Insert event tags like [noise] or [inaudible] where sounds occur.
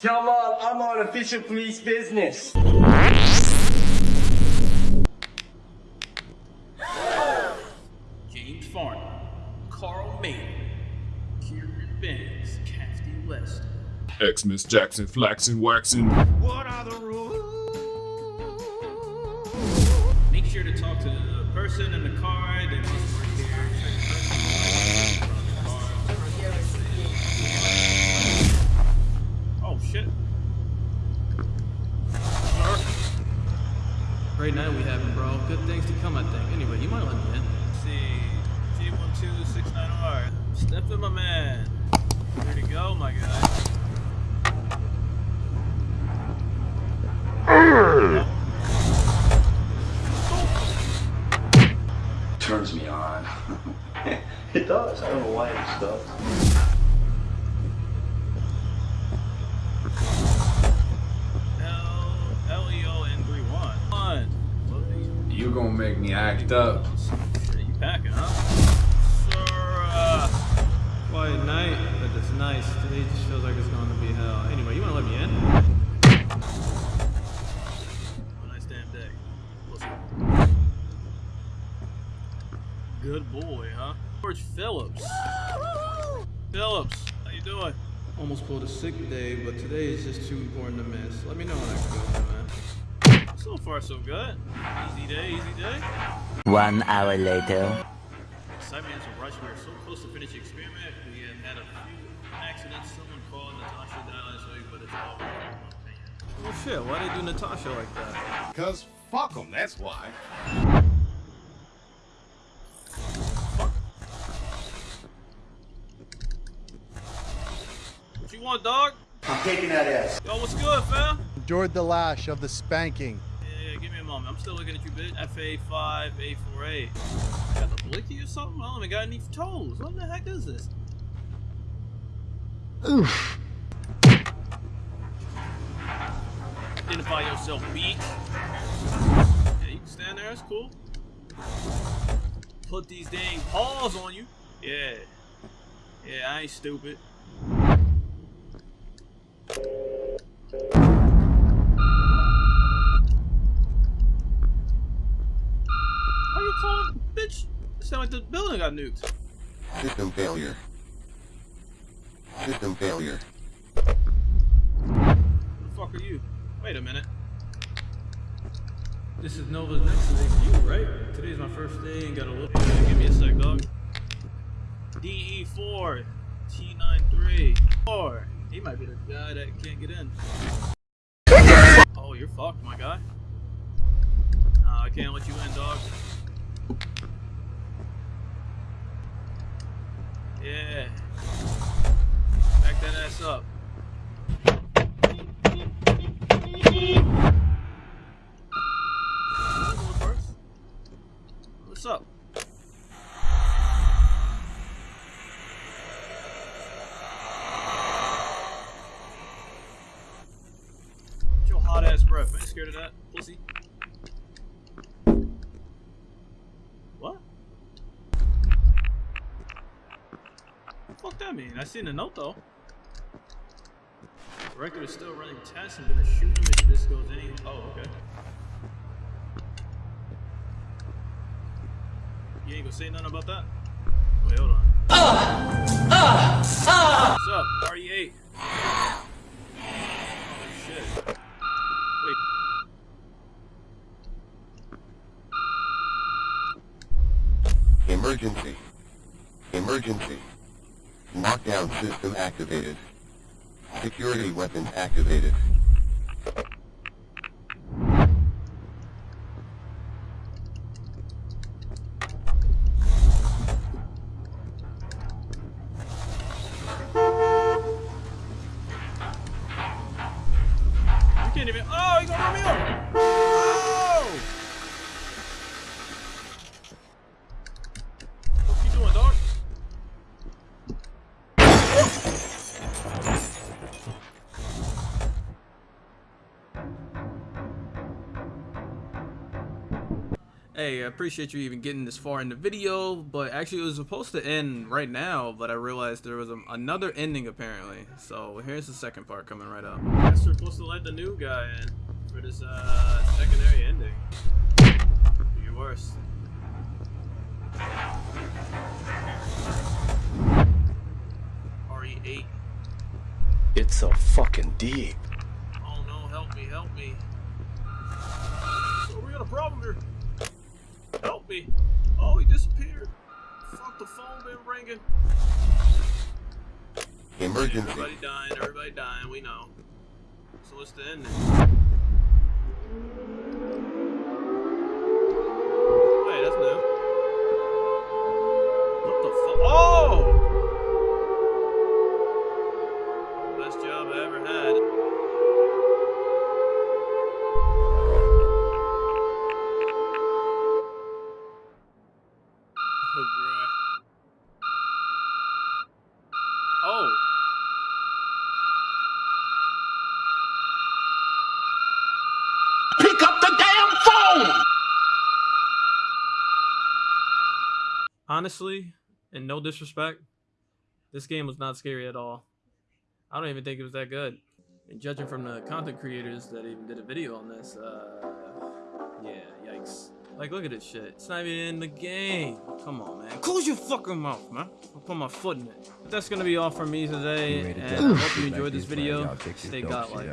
Jamal, I'm on official police business. James Farnham, Carl Mayer, Kieran Benz, Casty West. Xmas Jackson Flaxen, Waxen. What are the rules? Make sure to talk to the person in the car that must Turns me on. [laughs] it does. I don't know why it does. L L E O N three one. One. Love these. You gonna make me act up. Shit, you packing, huh? Sir, uh, Quiet night, but it's nice. Today just feels like it's going to be hell. Anyway, you want to let me in? Good boy, huh? George Phillips. Phillips, how you doing? Almost pulled a sick day, but today is just too important to miss. Let me know when I can go, man. So far, so good. Easy day, easy day. One hour later. Cyberman's a rush. We are so close to finishing experiment. We had had a few accidents. Someone called Natasha down and so but it's all right. Well, shit, why they do Natasha like that? Cause fuck them, that's why. You want, dog? I'm taking that ass. Yo, what's good, fam? endured the lash of the spanking. Yeah, yeah, give me a moment. I'm still looking at you, bitch. FA5A4A. Got the blicky or something? I don't even got any toes. What the heck is this? Oof. Identify yourself, beat. Yeah, you can stand there. It's cool. Put these dang paws on you. Yeah. Yeah, I ain't stupid. How you calling, bitch? It sound like the building got nuked. System failure. System failure. Who the fuck are you? Wait a minute. This is Nova's next day you, right? Today's my first day and got a little. Give me a sec, dog. DE4 T93 4. He might be the guy that can't get in. Oh, you're fucked, my guy. Nah, I can't let you in, dog. Yeah. Back that ass up. Ass breath. Ain't scared of that, pussy. What? Fuck that mean? I seen the note though. Record is still running tests. I'm gonna shoot him if this goes any. Oh, okay. You ain't gonna say nothing about that? Wait, hold on. What's up, RE8? Oh, shit. Wait. Emergency. Emergency. Knockdown system activated. Security weapon activated. Oh, you gonna! Hey, I appreciate you even getting this far in the video, but actually it was supposed to end right now, but I realized there was a, another ending apparently. So here's the second part coming right up. Guess we're supposed to let the new guy in for this uh, secondary ending. Do your worst. RE8. It's so fucking deep. Oh no, help me, help me. So we got a problem here. Help me. Oh, he disappeared. Fuck, the phone been ringing. Emergency. Everybody dying, everybody dying, we know. So what's the ending? Honestly, and no disrespect, this game was not scary at all. I don't even think it was that good. And judging from the content creators that even did a video on this, uh, yeah, yikes. Like, look at this shit. It's not even in the game. Come on, man. Close your fucking mouth, man. I'll put my foot in it. But that's gonna be all for me today, and I hope you enjoyed this video. Stay godlike.